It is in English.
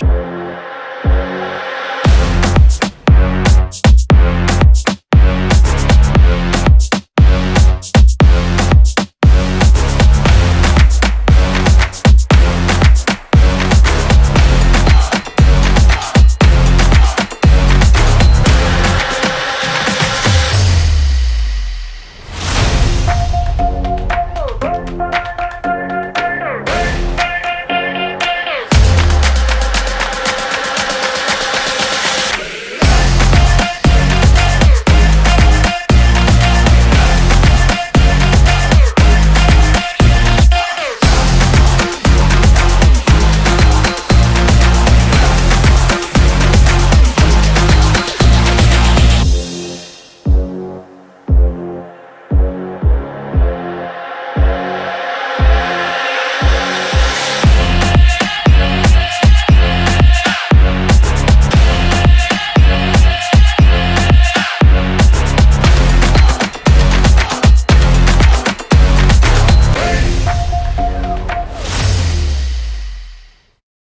Bye.